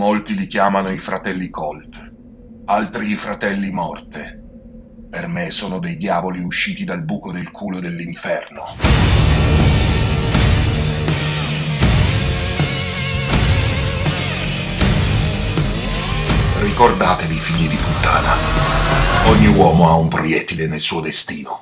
Molti li chiamano i fratelli Colt, altri i fratelli Morte. Per me sono dei diavoli usciti dal buco del culo dell'inferno. Ricordatevi, figli di puttana. Ogni uomo ha un proiettile nel suo destino.